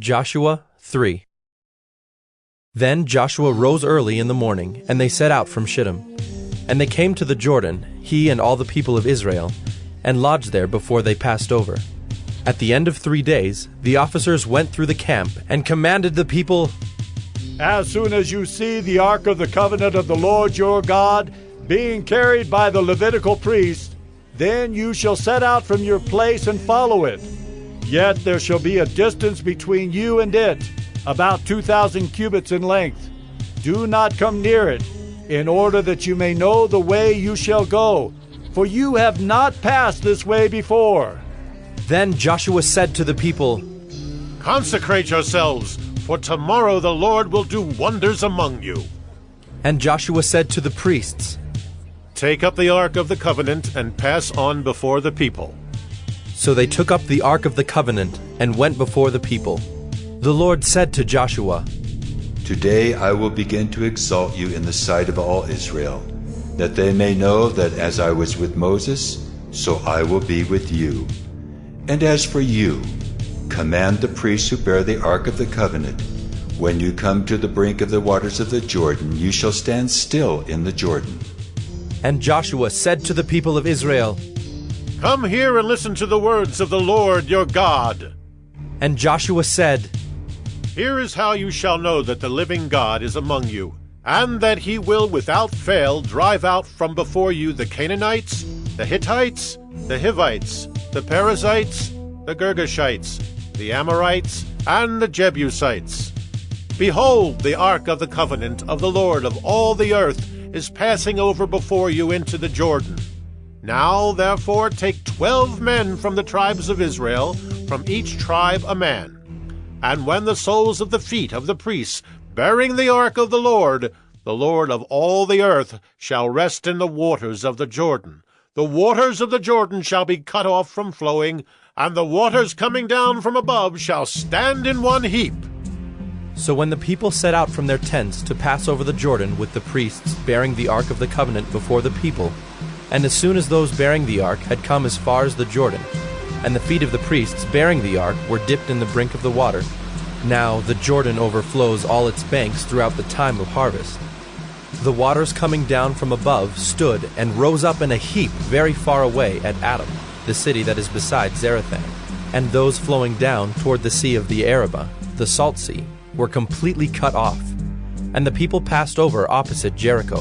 Joshua 3 Then Joshua rose early in the morning, and they set out from Shittim. And they came to the Jordan, he and all the people of Israel, and lodged there before they passed over. At the end of three days, the officers went through the camp and commanded the people As soon as you see the ark of the covenant of the Lord your God being carried by the Levitical priest, then you shall set out from your place and follow it. Yet there shall be a distance between you and it, about two thousand cubits in length. Do not come near it, in order that you may know the way you shall go, for you have not passed this way before. Then Joshua said to the people, Consecrate yourselves, for tomorrow the Lord will do wonders among you. And Joshua said to the priests, Take up the ark of the covenant and pass on before the people. So they took up the ark of the covenant and went before the people. The Lord said to Joshua, Today I will begin to exalt you in the sight of all Israel, that they may know that as I was with Moses, so I will be with you. And as for you, command the priests who bear the ark of the covenant, when you come to the brink of the waters of the Jordan, you shall stand still in the Jordan. And Joshua said to the people of Israel, Come here and listen to the words of the Lord your God. And Joshua said, Here is how you shall know that the living God is among you, and that he will without fail drive out from before you the Canaanites, the Hittites, the Hivites, the Perizzites, the Girgashites, the Amorites, and the Jebusites. Behold, the ark of the covenant of the Lord of all the earth is passing over before you into the Jordan. Now, therefore, take twelve men from the tribes of Israel, from each tribe a man. And when the soles of the feet of the priests, bearing the ark of the Lord, the Lord of all the earth, shall rest in the waters of the Jordan, the waters of the Jordan shall be cut off from flowing, and the waters coming down from above shall stand in one heap. So when the people set out from their tents to pass over the Jordan with the priests bearing the ark of the covenant before the people, and as soon as those bearing the ark had come as far as the Jordan, and the feet of the priests bearing the ark were dipped in the brink of the water, now the Jordan overflows all its banks throughout the time of harvest. The waters coming down from above stood and rose up in a heap very far away at Adam, the city that is beside Zarethan, and those flowing down toward the sea of the Arabah, the salt sea, were completely cut off, and the people passed over opposite Jericho.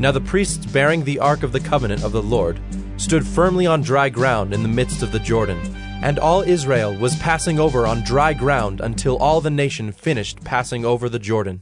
Now the priests bearing the ark of the covenant of the Lord stood firmly on dry ground in the midst of the Jordan, and all Israel was passing over on dry ground until all the nation finished passing over the Jordan.